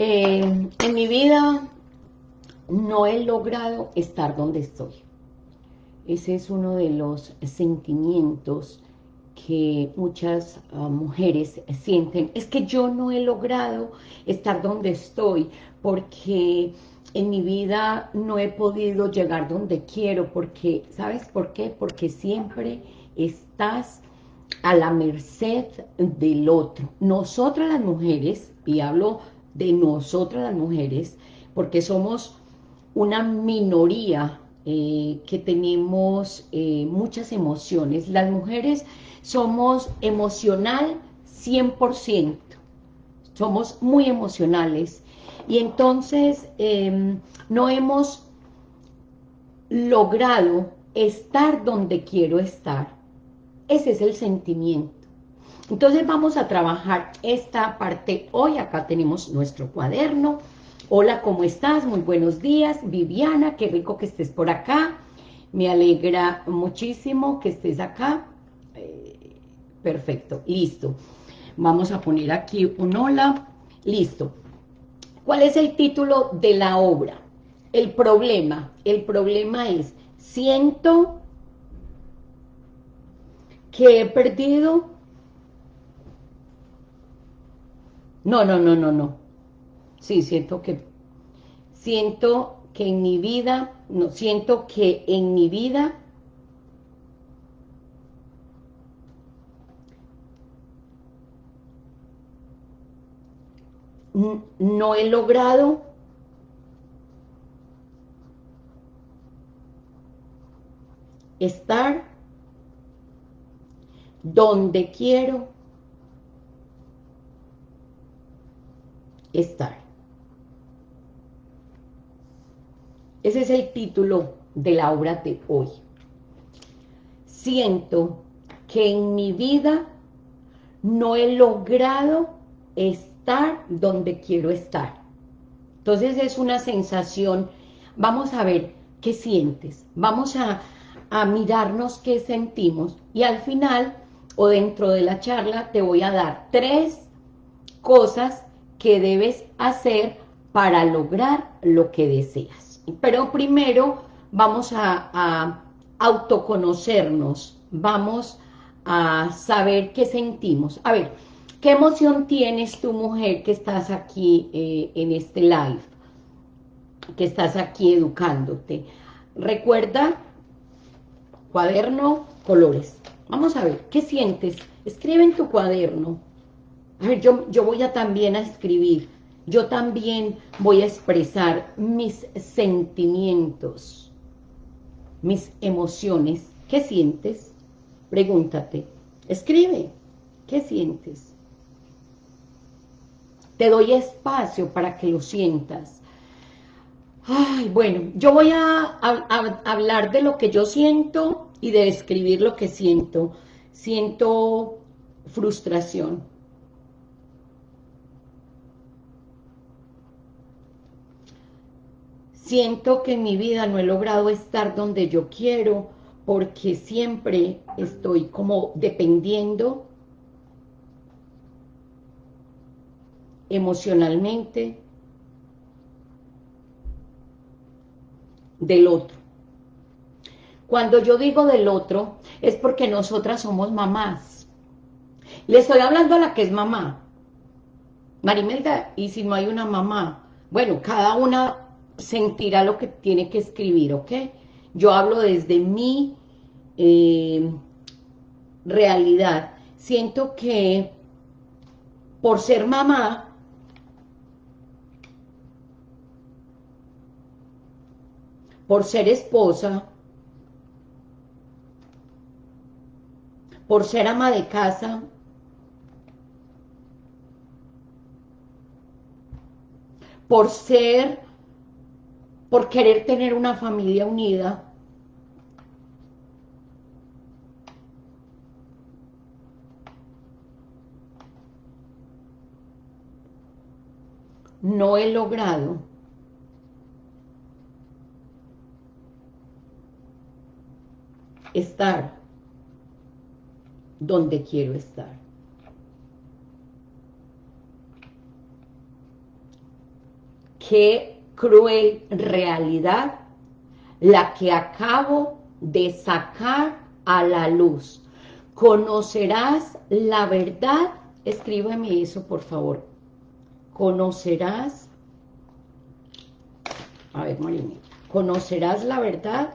Eh, en mi vida no he logrado estar donde estoy. Ese es uno de los sentimientos que muchas ah, mujeres sienten. Es que yo no he logrado estar donde estoy porque en mi vida no he podido llegar donde quiero, porque, ¿sabes por qué? Porque siempre estás a la merced del otro. Nosotras las mujeres, y hablo de nosotras las mujeres, porque somos una minoría eh, que tenemos eh, muchas emociones. Las mujeres somos emocional 100%, somos muy emocionales y entonces em, no hemos logrado estar donde quiero estar. Ese es el sentimiento. Entonces vamos a trabajar esta parte hoy. Acá tenemos nuestro cuaderno. Hola, ¿cómo estás? Muy buenos días. Viviana, qué rico que estés por acá. Me alegra muchísimo que estés acá. Eh, perfecto, listo. Vamos a poner aquí un hola. Listo. ¿Cuál es el título de la obra? El problema. El problema es, siento que he perdido... No, no, no, no, no. Sí, siento que... Siento que en mi vida... No, siento que en mi vida... no he logrado estar donde quiero estar. Ese es el título de la obra de hoy. Siento que en mi vida no he logrado estar donde quiero estar. Entonces es una sensación, vamos a ver qué sientes, vamos a, a mirarnos qué sentimos y al final o dentro de la charla te voy a dar tres cosas que debes hacer para lograr lo que deseas. Pero primero vamos a, autoconocernos, vamos a saber qué sentimos. A ver, ¿qué emoción tienes tu mujer que estás aquí eh, en este live? Que estás aquí educándote. Recuerda, cuaderno, colores. Vamos a ver, ¿qué sientes? Escribe en tu cuaderno. Yo, yo voy a también a escribir. Yo también voy a expresar mis sentimientos, mis emociones. ¿Qué sientes? Pregúntate. Escribe. ¿Qué sientes? Te doy espacio para que lo sientas. Ay, bueno, yo voy a, a hablar de lo que yo siento y de describir lo que siento. Siento frustración. Siento que en mi vida no he logrado estar donde yo quiero porque siempre estoy como dependiendo emocionalmente del otro. Cuando yo digo del otro, es porque nosotras somos mamás. Le estoy hablando a la que es mamá. Marimelda, y si no hay una mamá, bueno, cada una sentirá lo que tiene que escribir, ¿ok? Yo hablo desde mi eh, realidad. Siento que por ser mamá, por ser esposa, por ser ama de casa, por ser, por querer tener una familia unida, no he logrado estar donde quiero estar. qué cruel realidad la que acabo de sacar a la luz. Conocerás la verdad, escríbeme eso por favor. Conocerás, a ver Marina, conocerás la verdad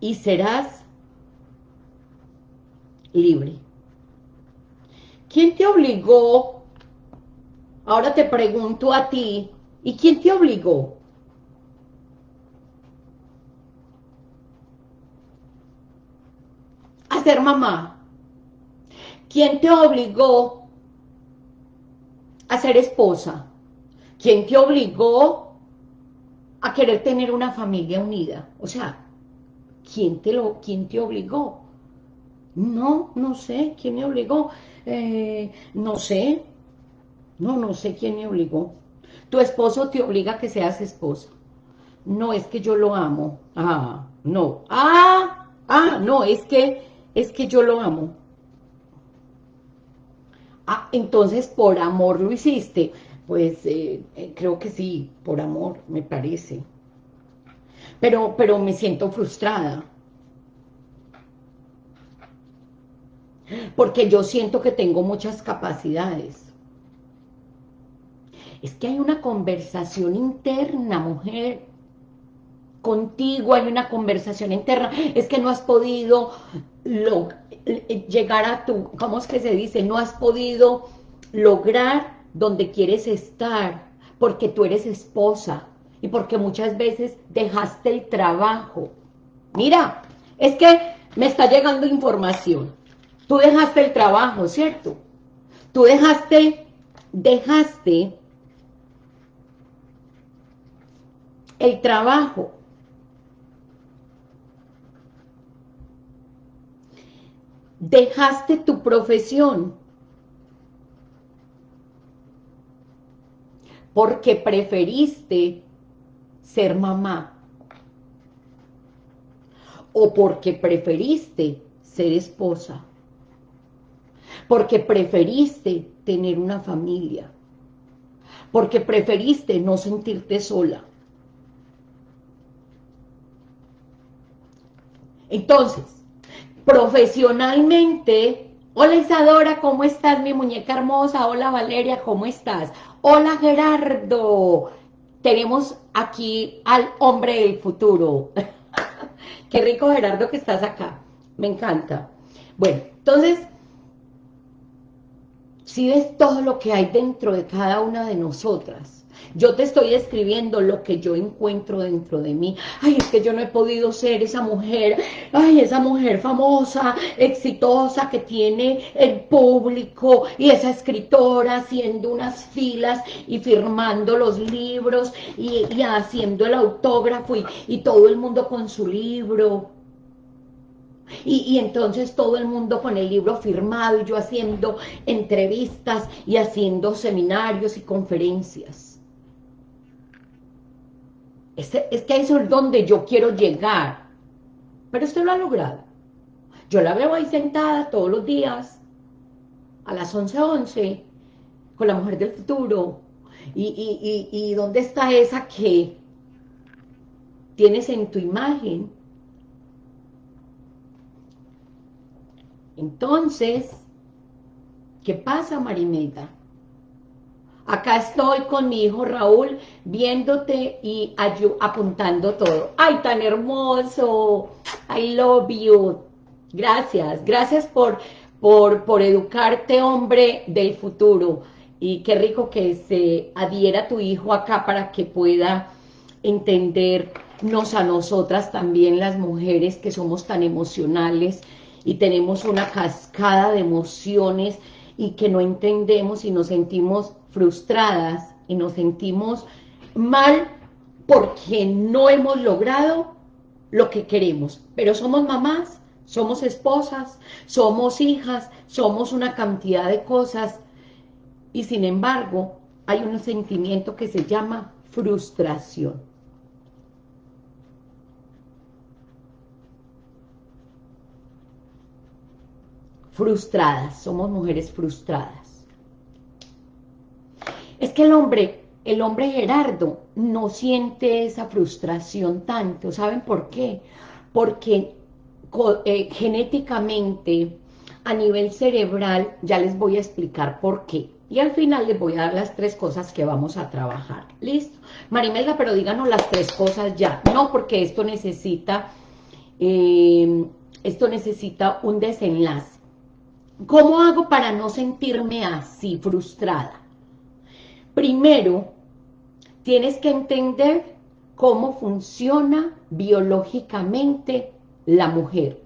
y serás libre. ¿Quién te obligó? Ahora te pregunto a ti, ¿y quién te obligó? A ser mamá. ¿Quién te obligó a ser esposa? ¿Quién te obligó a querer tener una familia unida? O sea, ¿quién te, lo, quién te obligó? No, no sé, ¿quién me obligó? Eh, no sé, no, no sé quién me obligó. Tu esposo te obliga a que seas esposa. No, es que yo lo amo. Ah, no. Ah, ah, no, es que, es que yo lo amo. Ah, entonces por amor lo hiciste. Pues eh, eh, creo que sí, por amor, me parece. Pero, pero me siento frustrada. Porque yo siento que tengo muchas capacidades. Es que hay una conversación interna, mujer. Contigo hay una conversación interna. Es que no has podido llegar a tu, ¿cómo es que se dice? No has podido lograr donde quieres estar porque tú eres esposa y porque muchas veces dejaste el trabajo. Mira, es que me está llegando información. Tú dejaste el trabajo, ¿cierto? Tú dejaste, dejaste el trabajo. Dejaste tu profesión. Porque preferiste ser mamá. O porque preferiste ser esposa porque preferiste tener una familia, porque preferiste no sentirte sola. Entonces, profesionalmente, hola Isadora, ¿cómo estás mi muñeca hermosa? Hola Valeria, ¿cómo estás? Hola Gerardo, tenemos aquí al hombre del futuro. Qué rico Gerardo que estás acá, me encanta. Bueno, entonces, si ves todo lo que hay dentro de cada una de nosotras. Yo te estoy escribiendo lo que yo encuentro dentro de mí. Ay, es que yo no he podido ser esa mujer, ay, esa mujer famosa, exitosa, que tiene el público, y esa escritora haciendo unas filas y firmando los libros y, haciendo el autógrafo y todo el mundo con su libro. Y, entonces todo el mundo con el libro firmado y yo haciendo entrevistas y haciendo seminarios y conferencias. Es, es que eso es donde yo quiero llegar. Pero usted lo ha logrado. Yo la veo ahí sentada todos los días, a las 11.11, 11, con la mujer del futuro. Y, y ¿dónde está esa que tienes en tu imagen? Entonces, ¿qué pasa, Marimeta? Acá estoy con mi hijo Raúl, viéndote y apuntando todo. ¡Ay, tan hermoso! I love you. Gracias, gracias por, por, por educarte, hombre del futuro. Y qué rico que se adhiera tu hijo acá para que pueda entendernos a nosotras también, las mujeres que somos tan emocionales, y tenemos una cascada de emociones y que no entendemos y nos sentimos frustradas y nos sentimos mal porque no hemos logrado lo que queremos. Pero somos mamás, somos esposas, somos hijas, somos una cantidad de cosas y sin embargo hay un sentimiento que se llama frustración. Frustradas, somos mujeres frustradas. Es que el hombre, el hombre Gerardo no siente esa frustración tanto, ¿saben por qué? Porque eh, genéticamente, a nivel cerebral, ya les voy a explicar por qué. Y al final les voy a dar las tres cosas que vamos a trabajar. ¿Listo? Marimelda, pero díganos las tres cosas ya. No, porque esto necesita, eh, esto necesita un desenlace. ¿Cómo hago para no sentirme así, frustrada? Primero, tienes que entender cómo funciona biológicamente la mujer.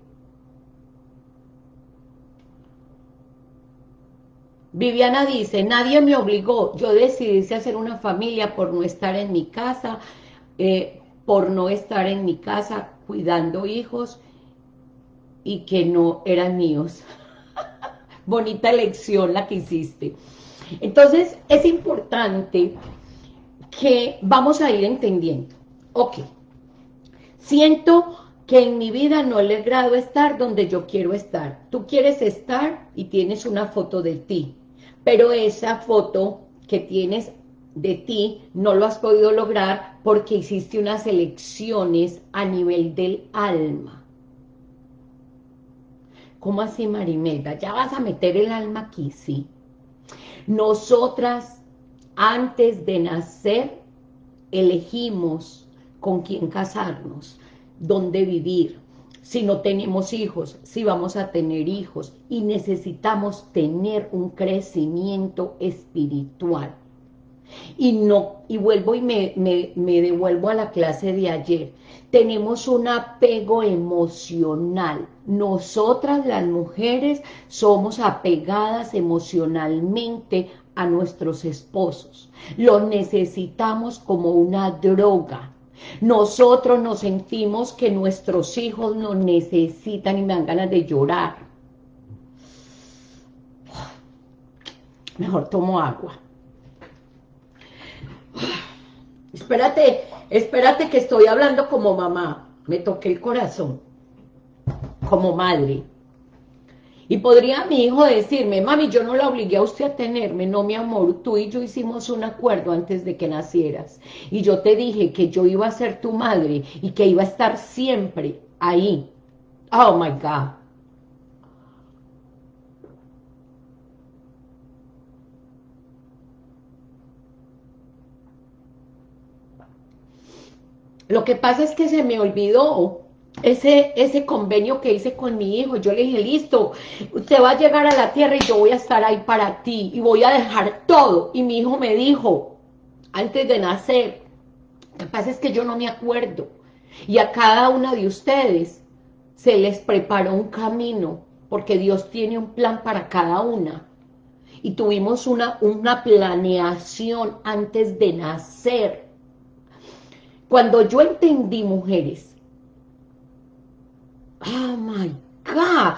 Viviana dice, nadie me obligó, yo decidí hacer una familia por no estar en mi casa, eh, por no estar en mi casa cuidando hijos y que no eran míos. Bonita lección la que hiciste. Entonces, es importante que vamos a ir entendiendo. Ok, siento que en mi vida no he logrado estar donde yo quiero estar. Tú quieres estar y tienes una foto de ti, pero esa foto que tienes de ti no lo has podido lograr porque hiciste unas elecciones a nivel del alma. ¿Cómo así, Marimelda? ¿Ya vas a meter el alma aquí? Sí. Nosotras, antes de nacer, elegimos con quién casarnos, dónde vivir, si no tenemos hijos, si vamos a tener hijos, y necesitamos tener un crecimiento espiritual. Y no, y vuelvo y me, me devuelvo a la clase de ayer, tenemos un apego emocional. Nosotras las mujeres somos apegadas emocionalmente a nuestros esposos. Los necesitamos como una droga. Nosotros nos sentimos que nuestros hijos nos necesitan y me dan ganas de llorar. Mejor tomo agua. Espérate, espérate que estoy hablando como mamá. Me toqué el corazón. Como madre. Y podría mi hijo decirme, mami, yo no la obligué a usted a tenerme, no mi amor, tú y yo hicimos un acuerdo antes de que nacieras. Y yo te dije que yo iba a ser tu madre y que iba a estar siempre ahí. Oh my God. Lo que pasa es que se me olvidó ese, ese convenio que hice con mi hijo, yo le dije, listo, usted va a llegar a la tierra y yo voy a estar ahí para ti, y voy a dejar todo, y mi hijo me dijo, antes de nacer, lo que pasa es que yo no me acuerdo, y a cada una de ustedes se les preparó un camino, porque Dios tiene un plan para cada una, y tuvimos una, una planeación antes de nacer. Cuando yo entendí, mujeres, Oh my God.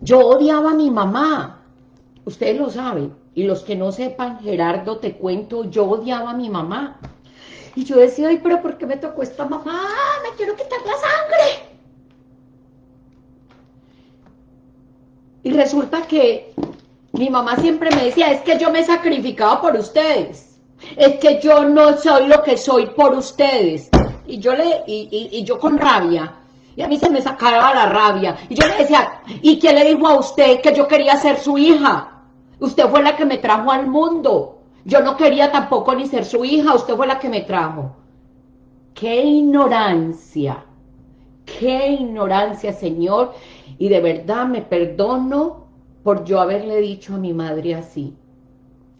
Yo odiaba a mi mamá. Ustedes lo saben. Y los que no sepan, Gerardo, te cuento, yo odiaba a mi mamá. Y yo decía, ay, pero ¿por qué me tocó esta mamá? Me quiero quitar la sangre. Y resulta que mi mamá siempre me decía, es que yo me he sacrificado por ustedes. Es que yo no soy lo que soy por ustedes. Y yo le, y, y yo con rabia, y a mí se me sacaba la rabia. Y yo le decía, ¿y quién le dijo a usted que yo quería ser su hija? Usted fue la que me trajo al mundo. Yo no quería tampoco ni ser su hija, usted fue la que me trajo. ¡Qué ignorancia! ¡Qué ignorancia, Señor! Y de verdad me perdono por yo haberle dicho a mi madre así.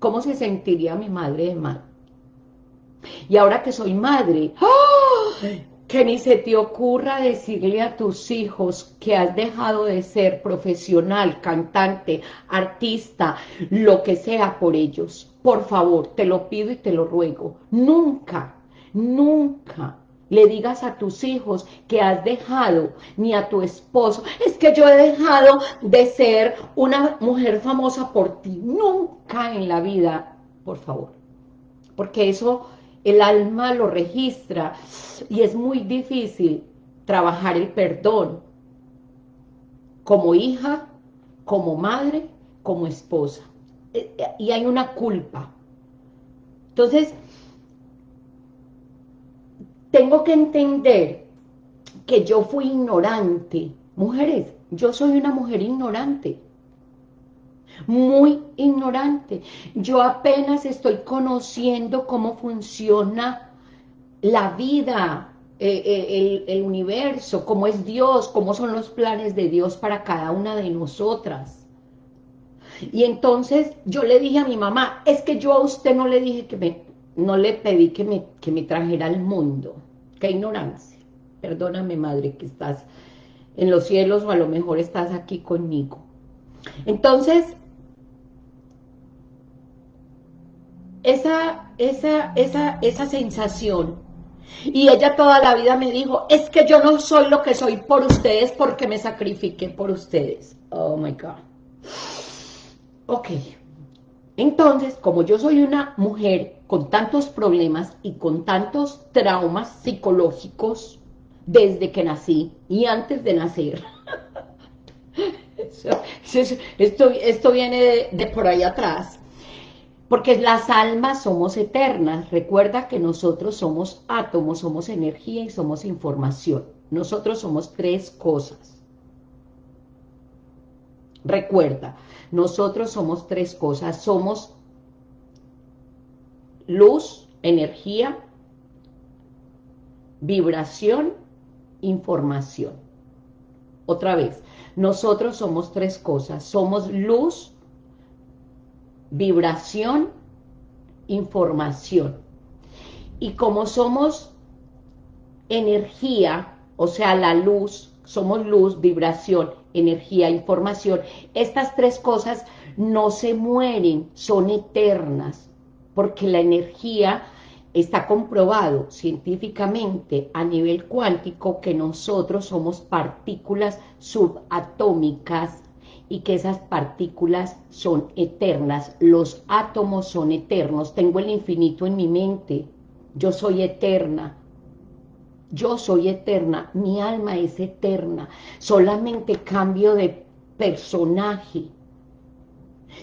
¿Cómo se sentiría mi madre de mal? Y ahora que soy madre, ¡oh! que ni se te ocurra decirle a tus hijos que has dejado de ser profesional, cantante, artista, lo que sea por ellos. Por favor, te lo pido y te lo ruego. Nunca, nunca le digas a tus hijos que has dejado, ni a tu esposo, es que yo he dejado de ser una mujer famosa por ti. Nunca en la vida, por favor. Porque eso el alma lo registra y es muy difícil trabajar el perdón como hija como madre, como esposa. Eh, eh, y hay una culpa. Entonces, tengo que entender que yo fui ignorante. Mujeres, yo soy una mujer ignorante. Muy ignorante. Yo apenas estoy conociendo cómo funciona la vida, eh, el, el universo, cómo es Dios, cómo son los planes de Dios para cada una de nosotras. Y entonces yo le dije a mi mamá, es que yo a usted no le dije que me, no le pedí que me, que me trajera al mundo. Qué ignorancia. Perdóname, madre, que estás en los cielos o a lo mejor estás aquí conmigo. Entonces, esa, esa, esa, esa sensación, y ella toda la vida me dijo, es que yo no soy lo que soy por ustedes porque me sacrifiqué por ustedes. Oh my God. Ok, entonces, como yo soy una mujer con tantos problemas y con tantos traumas psicológicos desde que nací y antes de nacer, esto, esto, viene de, de por ahí atrás, porque las almas somos eternas. Recuerda que nosotros somos átomos, somos energía y somos información. Nosotros somos tres cosas. Recuerda, nosotros somos tres cosas, somos luz, energía, vibración, información. Otra vez, nosotros somos tres cosas, somos luz, vibración, información. Y como somos energía, o sea, la luz, somos luz, vibración energía, información, estas tres cosas no se mueren, son eternas, porque la energía está comprobado científicamente a nivel cuántico que nosotros somos partículas subatómicas y que esas partículas son eternas, los átomos son eternos, tengo el infinito en mi mente, yo soy eterna, yo soy eterna, mi alma es eterna, solamente cambio de personaje.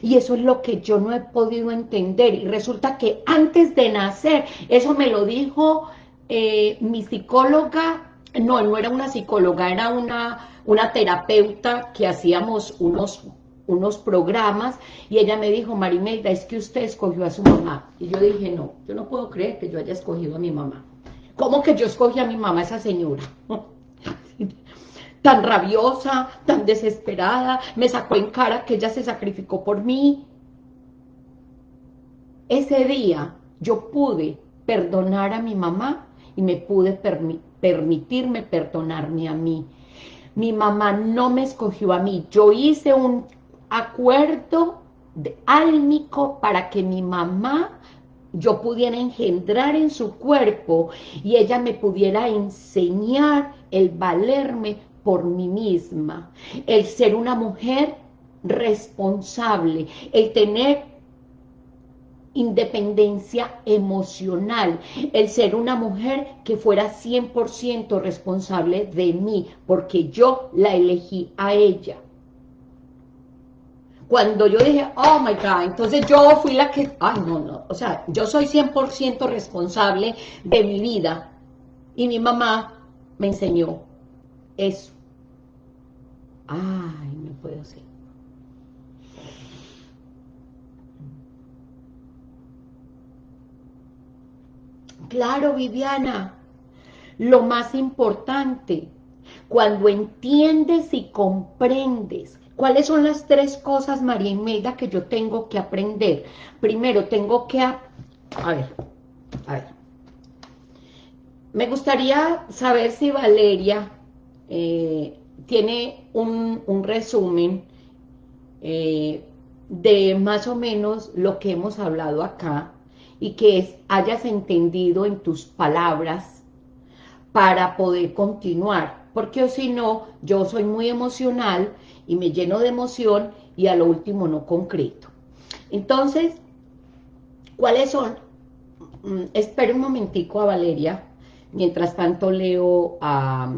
Y eso es lo que yo no he podido entender. Y resulta que antes de nacer, eso me lo dijo eh, mi psicóloga, no, no era una psicóloga, era una, una terapeuta que hacíamos unos, unos programas y ella me dijo, Marimelda, es que usted escogió a su mamá. Y yo dije, no, yo no puedo creer que yo haya escogido a mi mamá. ¿Cómo que yo escogí a mi mamá, esa señora? tan rabiosa, tan desesperada, me sacó en cara que ella se sacrificó por mí. Ese día yo pude perdonar a mi mamá y me pude permitirme perdonarme a mí. Mi mamá no me escogió a mí, yo hice un acuerdo álmico para que mi mamá yo pudiera engendrar en su cuerpo y ella me pudiera enseñar el valerme por mí misma, el ser una mujer responsable, el tener independencia emocional, el ser una mujer que fuera 100% responsable de mí, porque yo la elegí a ella. Cuando yo dije, oh my God, entonces yo fui la que, ay no, no, o sea, yo soy 100% responsable de mi vida. Y mi mamá me enseñó eso. Ay, no puedo ser. Claro, Viviana, lo más importante, cuando entiendes y comprendes ¿Cuáles son las tres cosas, María Imelda, que yo tengo que aprender? Primero, tengo que... A, ver, a ver. Me gustaría saber si Valeria eh, tiene un, resumen eh, de más o menos lo que hemos hablado acá y que hayas entendido en tus palabras para poder continuar, porque si no, yo soy muy emocional y me lleno de emoción y a lo último no concreto. Entonces, ¿cuáles son? Mm, espera un momentico a Valeria, mientras tanto leo a...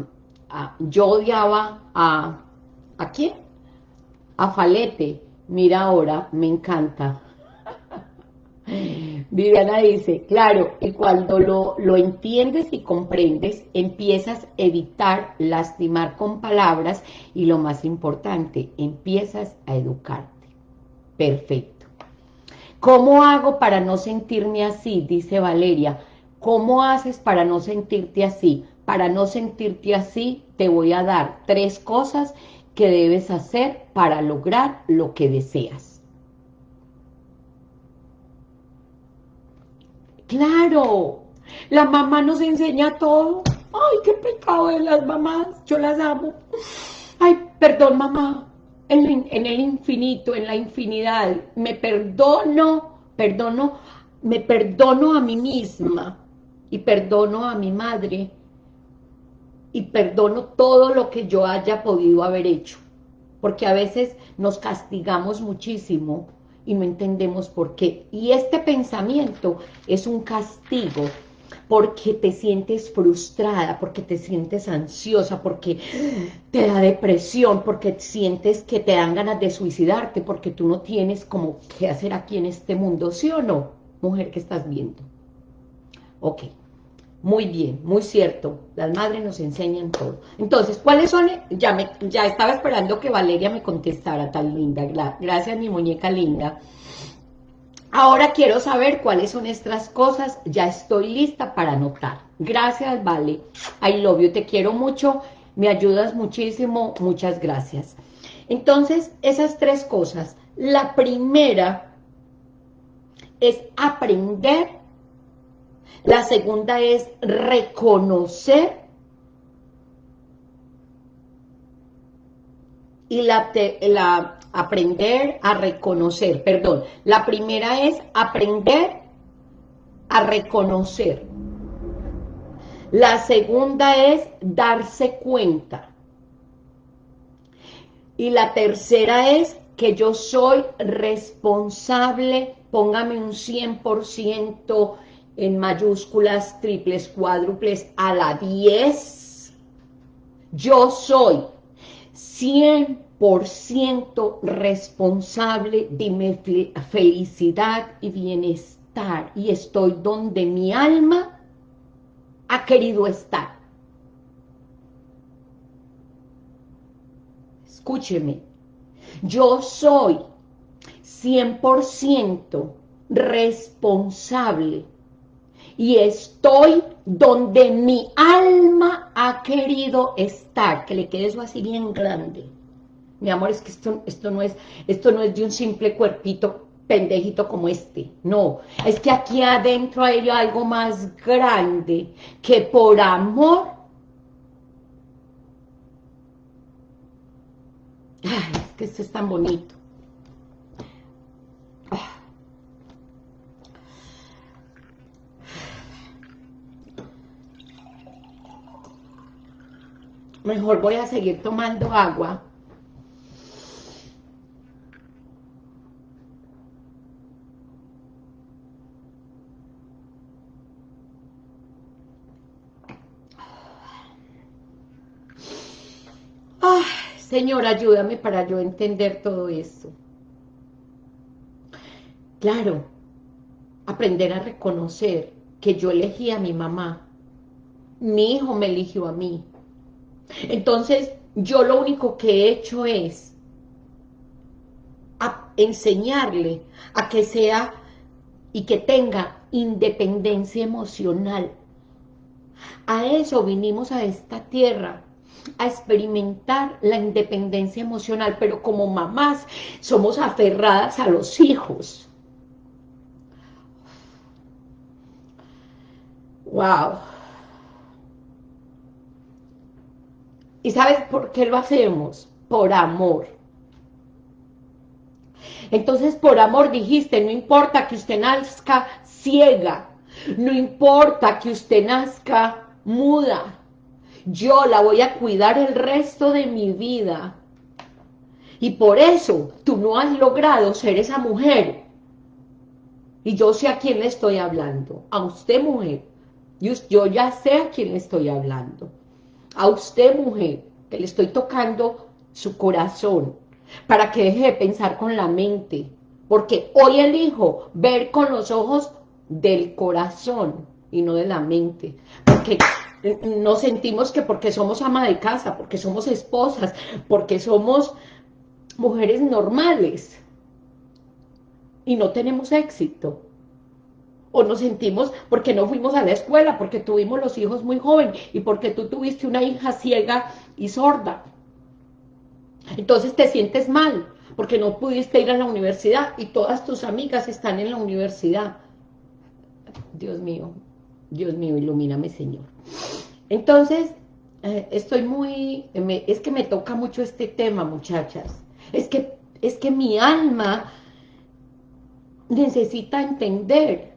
yo odiaba a... ¿A quién? Afalete, mira ahora, me encanta. Viviana dice, claro, y cuando lo, lo, entiendes y comprendes, empiezas a evitar lastimar con palabras y lo más importante, empiezas a educarte. Perfecto. ¿Cómo hago para no sentirme así? Dice Valeria. ¿Cómo haces para no sentirte así? Para no sentirte así, te voy a dar tres cosas que debes hacer para lograr lo que deseas. Claro, la mamá nos enseña todo. Ay, qué pecado de las mamás, yo las amo. Ay, perdón mamá, en, el infinito, en la infinidad, me perdono, perdono, me perdono a mí misma y perdono a mi madre y perdono todo lo que yo haya podido haber hecho, porque a veces nos castigamos muchísimo y no entendemos por qué. Y este pensamiento es un castigo porque te sientes frustrada, porque te sientes ansiosa, porque te da depresión, porque sientes que te dan ganas de suicidarte, porque tú no tienes como qué hacer aquí en este mundo, ¿sí o no? Mujer que estás viendo. Ok. Muy bien, muy cierto. Las madres nos enseñan todo. Entonces, ¿cuáles son? Ya, me, ya estaba esperando que Valeria me contestara tan linda. Gracias, mi muñeca linda. Ahora quiero saber cuáles son estas cosas. Ya estoy lista para anotar. Gracias, Vale. I love you. Te quiero mucho. Me ayudas muchísimo. Muchas gracias. Entonces, esas tres cosas. La primera es aprender la segunda es reconocer. Y la, aprender a reconocer, perdón. La primera es aprender a reconocer. La segunda es darse cuenta. Y la tercera es que yo soy responsable, póngame un 100% en mayúsculas, triples, cuádruples, a la 10. Yo soy 100% responsable de mi felicidad y bienestar y estoy donde mi alma ha querido estar. Escúcheme, yo soy 100% responsable y estoy donde mi alma ha querido estar, que le quede eso así bien grande. Mi amor, es que esto, esto, no es, esto no es de un simple cuerpito pendejito como este, no, es que aquí adentro hay algo más grande, que por amor, ay, es que esto es tan bonito, Mejor voy a seguir tomando agua. Ay, Señor, ayúdame para yo entender todo esto. Claro, aprender a reconocer que yo elegí a mi mamá. Mi hijo me eligió a mí. Entonces, yo lo único que he hecho es enseñarle a que sea y que tenga independencia emocional. A eso vinimos a esta tierra, a experimentar la independencia emocional, pero como mamás somos aferradas a los hijos. Wow. ¿Y sabes por qué lo hacemos? Por amor. Entonces, por amor dijiste, no importa que usted nazca ciega, no importa que usted nazca muda, yo la voy a cuidar el resto de mi vida. Y por eso tú no has logrado ser esa mujer. Y yo sé a quién le estoy hablando, a usted mujer. Yo ya sé a quién le estoy hablando a usted mujer, que le estoy tocando su corazón, para que deje de pensar con la mente, porque hoy elijo ver con los ojos del corazón y no de la mente, porque nos sentimos que porque somos ama de casa, porque somos esposas, porque somos mujeres normales y no tenemos éxito. O nos sentimos porque no fuimos a la escuela, porque tuvimos los hijos muy jóvenes y porque tú tuviste una hija ciega y sorda. Entonces te sientes mal porque no pudiste ir a la universidad y todas tus amigas están en la universidad. Dios mío, Dios mío, ilumíname, Señor. Entonces, eh, estoy muy, es que me toca mucho este tema, muchachas. Es que, es que mi alma necesita entender.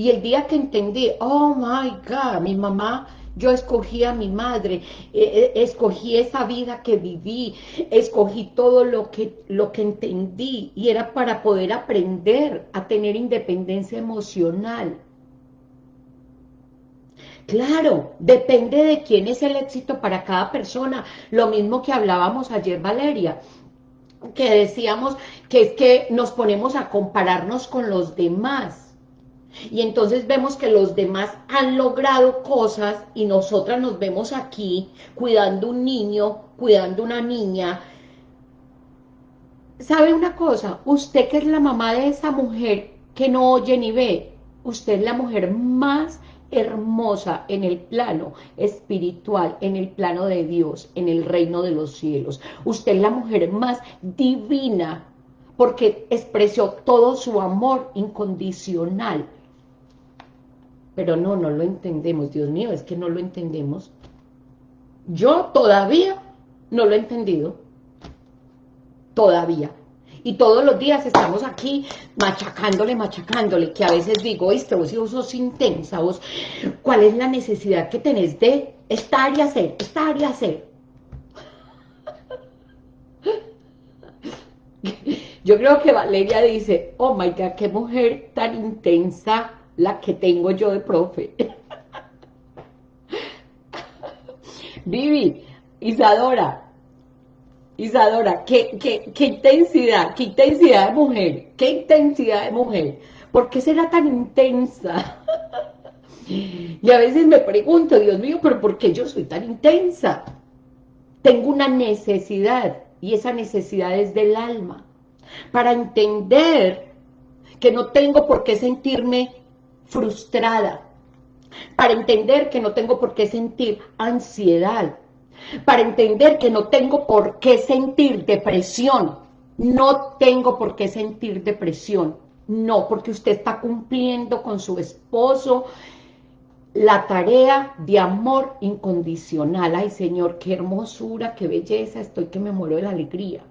Y el día que entendí, oh my God, mi mamá yo escogí a mi madre, eh, eh, escogí esa vida que viví, escogí todo lo que, lo que entendí y era para poder aprender a tener independencia emocional. Claro, depende de quién es el éxito para cada persona. Lo mismo que hablábamos ayer, Valeria, que decíamos que es que nos ponemos a compararnos con los demás. Y entonces vemos que los demás han logrado cosas y nosotras nos vemos aquí cuidando un niño, cuidando una niña. ¿Sabe una cosa? Usted que es la mamá de esa mujer que no oye ni ve, usted es la mujer más hermosa en el plano espiritual, en el plano de Dios, en el reino de los cielos. Usted es la mujer más divina porque expresó todo su amor incondicional. Pero no, no lo entendemos, Dios mío, es que no lo entendemos. Yo todavía no lo he entendido. Todavía. Y todos los días estamos aquí machacándole, machacándole, que a veces digo, este vos, vos sos intensa, vos, ¿cuál es la necesidad que tenés de estar y hacer, estar y hacer? Yo creo que Valeria dice, oh my God, qué mujer tan intensa la que tengo yo de profe. Vivi, Isadora, Isadora, qué, qué, intensidad, qué intensidad de mujer, qué intensidad de mujer. ¿Por qué será tan intensa? y a veces me pregunto, Dios mío, ¿pero por qué yo soy tan intensa? Tengo una necesidad, y esa necesidad es del alma, para entender que no tengo por qué sentirme frustrada, para entender que no tengo por qué sentir ansiedad, para entender que no tengo por qué sentir depresión. No tengo por qué sentir depresión. No, porque usted está cumpliendo con su esposo la tarea de amor incondicional. Ay, Señor, qué hermosura, qué belleza, estoy que me muero de la alegría.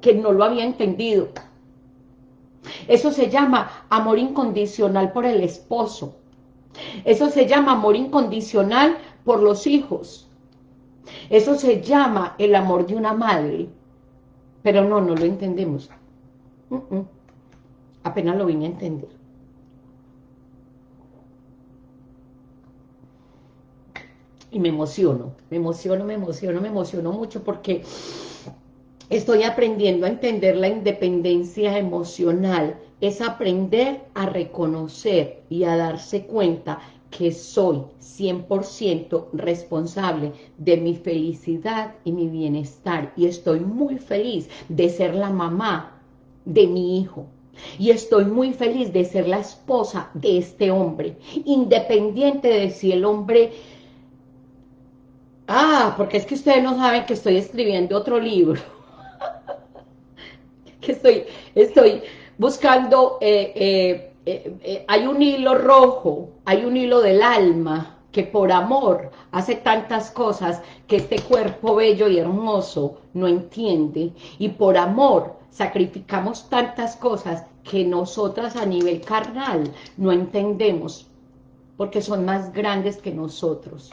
Que no lo había entendido. Eso se llama amor incondicional por el esposo. Eso se llama amor incondicional por los hijos. Eso se llama el amor de una madre. Pero no, no lo entendemos. Apenas lo vine a entender. Y me emociono, me emociono, me emociono, me emociono mucho porque estoy aprendiendo a entender la independencia emocional. Es aprender a reconocer y a darse cuenta que soy 100% responsable de mi felicidad y mi bienestar y estoy muy feliz de ser la mamá de mi hijo y estoy muy feliz de ser la esposa de este hombre, independiente de si el hombre... Ah, porque es que ustedes no saben que estoy escribiendo otro libro. Que estoy, estoy buscando eh, eh, eh, hay un hilo rojo, hay un hilo del alma que por amor hace tantas cosas que este cuerpo bello y hermoso no entiende y por amor sacrificamos tantas cosas que nosotras a nivel carnal no entendemos porque son más grandes que nosotros.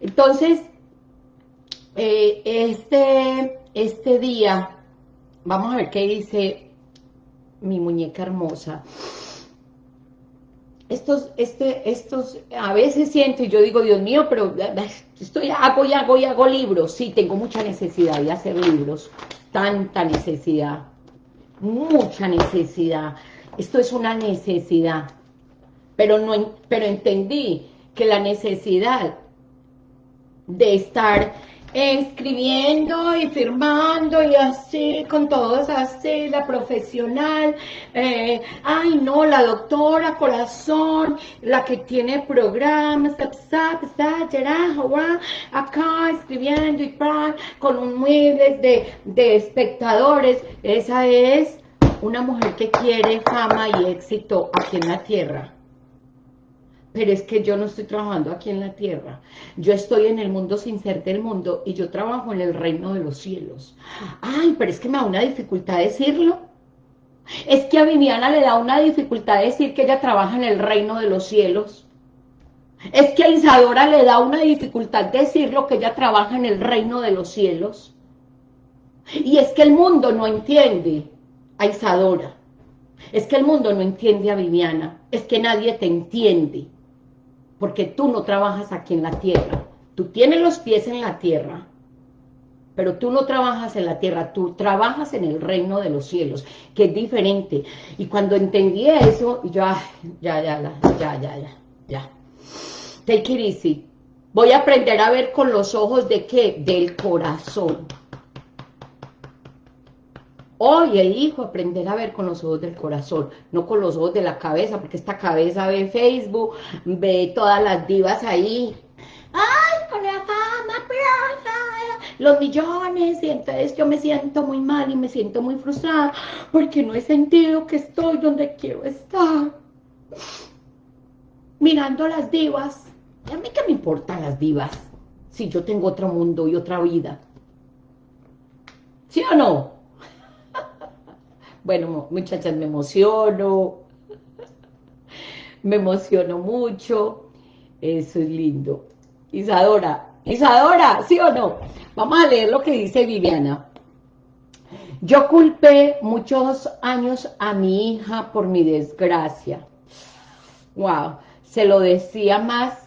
Entonces, este, este día, vamos a ver qué dice mi muñeca hermosa. Estos, este, estos, a veces siento y yo digo, Dios mío, pero estoy, hago y hago y hago libros. Sí, tengo mucha necesidad de hacer libros. tanta necesidad, mucha necesidad. Esto es una necesidad, pero, no, pero entendí que la necesidad de estar escribiendo y firmando y así, con todos así, la profesional, eh, ay no, la doctora corazón, la que tiene programas, acá escribiendo y con un muebles de, de espectadores, esa es una mujer que quiere fama y éxito aquí en la tierra pero es que yo no estoy trabajando aquí en la tierra. Yo estoy en el mundo sin ser del mundo y yo trabajo en el reino de los cielos. Ay, pero es que me da una dificultad decirlo. Es que a Viviana le da una dificultad decir que ella trabaja en el reino de los cielos. Es que a Isadora le da una dificultad decirlo que ella trabaja en el reino de los cielos. Y es que el mundo no entiende a Isadora. Es que el mundo no entiende a Viviana. Es que nadie te entiende porque tú no trabajas aquí en la tierra. Tú tienes los pies en la tierra, pero tú no trabajas en la tierra, tú trabajas en el reino de los cielos, que es diferente. Y cuando entendí eso, ya, ya, ya, ya, ya, ya, ya. Take it. Voy a aprender a ver con los ojos de qué? Del corazón. Hoy elijo aprender a ver con los ojos del corazón, no con los ojos de la cabeza, porque esta cabeza ve Facebook, ve todas las divas ahí. ¡Ay, con la fama, los millones! Y entonces yo me siento muy mal y me siento muy frustrada porque no he sentido que estoy donde quiero estar. Mirando las divas. ¿Y a mí qué me importan las divas? Si yo tengo otro mundo y otra vida. ¿Sí o no? Bueno, muchachas, me emociono, me emociono mucho, eso es lindo. Isadora, Isadora, ¿sí o no? Vamos a leer lo que dice Viviana. Yo culpé muchos años a mi hija por mi desgracia. Wow, se lo decía más,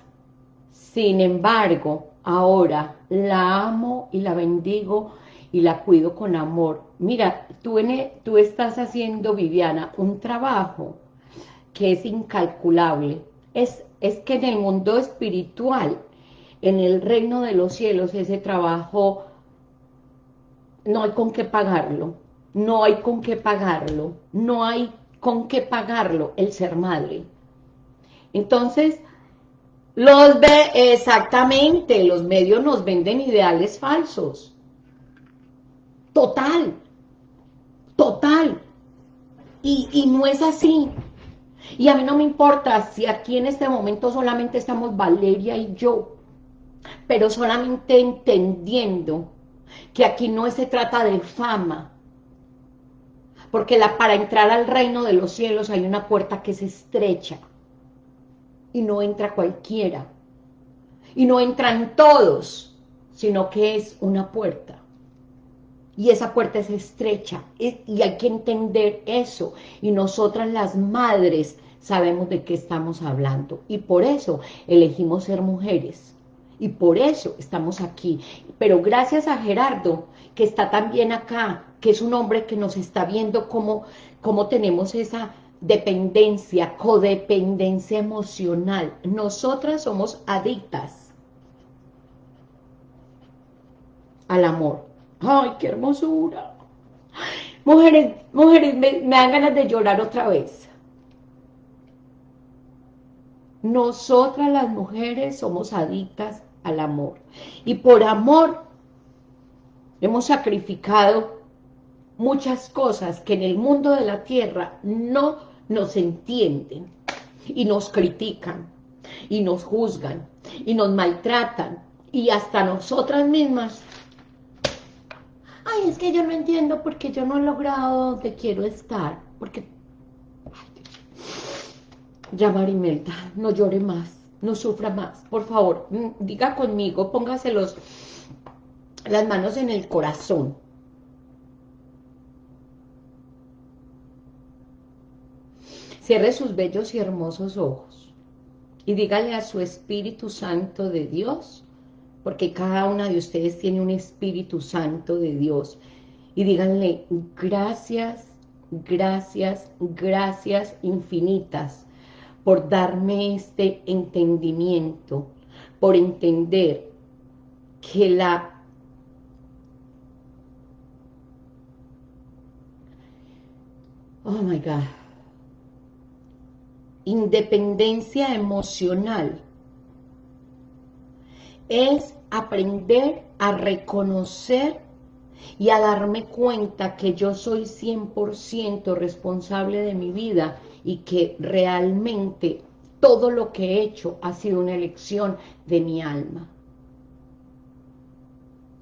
sin embargo, ahora la amo y la bendigo y la cuido con amor. Mira, tú, tú estás haciendo, Viviana, un trabajo que es incalculable. Es, es que en el mundo espiritual, en el reino de los cielos, ese trabajo no hay con qué pagarlo. No hay con qué pagarlo. No hay con qué pagarlo el ser madre. Entonces, los ve exactamente, los medios nos venden ideales falsos. Total. Y, no es así. Y a mí no me importa si aquí en este momento solamente estamos Valeria y yo, pero solamente entendiendo que aquí no se trata de fama, porque la, para entrar al reino de los cielos hay una puerta que se estrecha y no entra cualquiera, y no entran todos, sino que es una puerta y esa puerta es estrecha y hay que entender eso. Y nosotras las madres sabemos de qué estamos hablando. Y por eso elegimos ser mujeres. Y por eso estamos aquí. Pero gracias a Gerardo que está también acá que es un hombre que nos está viendo cómo, cómo tenemos esa dependencia, codependencia emocional. Nosotras somos adictas al amor ¡Ay, qué hermosura! Mujeres, mujeres, me, dan ganas de llorar otra vez. Nosotras las mujeres somos adictas al amor. Y por amor hemos sacrificado muchas cosas que en el mundo de la tierra no nos entienden y nos critican y nos juzgan y nos maltratan y hasta nosotras mismas es que yo no entiendo porque yo no he logrado donde quiero estar, porque... Ya Marimelda, no llore más, no sufra más, por favor, mm, diga conmigo, póngase los, las manos en el corazón. Cierre sus bellos y hermosos ojos y dígale a su Espíritu Santo de Dios porque cada una de ustedes tiene un Espíritu Santo de Dios. Y díganle gracias, gracias, gracias infinitas por darme este entendimiento, por entender que la oh my God, independencia emocional es aprender a reconocer y a darme cuenta que yo soy 100% responsable de mi vida y que realmente todo lo que he hecho ha sido una elección de mi alma.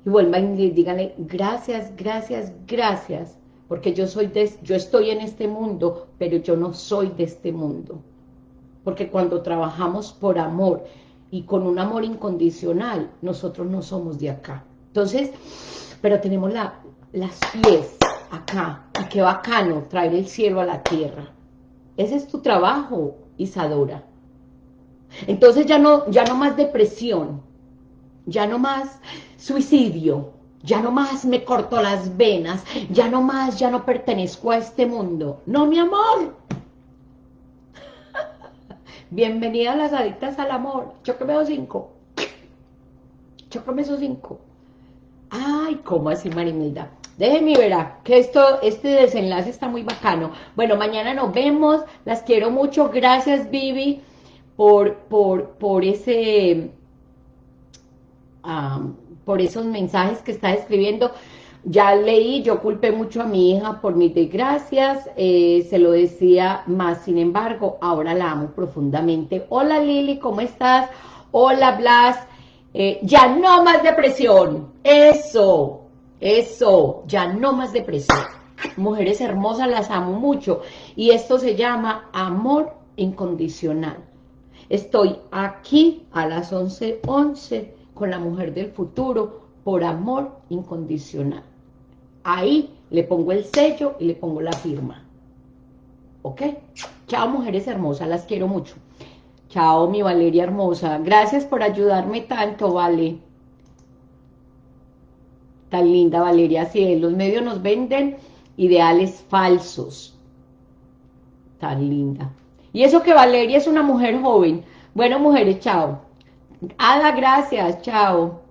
Y vuelvan y díganle, gracias, gracias, gracias, porque yo, soy de, yo estoy en este mundo, pero yo no soy de este mundo. Porque cuando trabajamos por amor y con un amor incondicional, nosotros no somos de acá. Entonces, pero tenemos la, las pies acá, y qué bacano traer el cielo a la tierra. Ese es tu trabajo, Isadora. Entonces ya no, ya no más depresión, ya no más suicidio, ya no más me corto las venas, ya no más, ya no pertenezco a este mundo. No, mi amor. Bienvenida a las adictas al amor. Chócame esos cinco. Chócame esos cinco. Ay, ¿cómo así, Marimilda? Déjenme ver, que esto, este desenlace está muy bacano. Bueno, mañana nos vemos, las quiero mucho, gracias Vivi por, por, por ese, por esos mensajes que está escribiendo. Ya leí, yo culpé mucho a mi hija por mis desgracias, eh, se lo decía más, sin embargo, ahora la amo profundamente. Hola Lili, ¿cómo estás? Hola Blas, eh, ya no más depresión, eso, eso, ya no más depresión. Mujeres hermosas, las amo mucho. Y esto se llama amor incondicional. Estoy aquí a las 11.11 11 con la mujer del futuro por amor incondicional. Ahí le pongo el sello y le pongo la firma. ¿Ok? Chao, mujeres hermosas, las quiero mucho. Chao, mi Valeria hermosa. Gracias por ayudarme tanto, Vale. Tan linda, Valeria. Sí, los medios nos venden ideales falsos. Tan linda. Y eso que Valeria es una mujer joven. Bueno, mujeres, chao. Ada, gracias. Chao.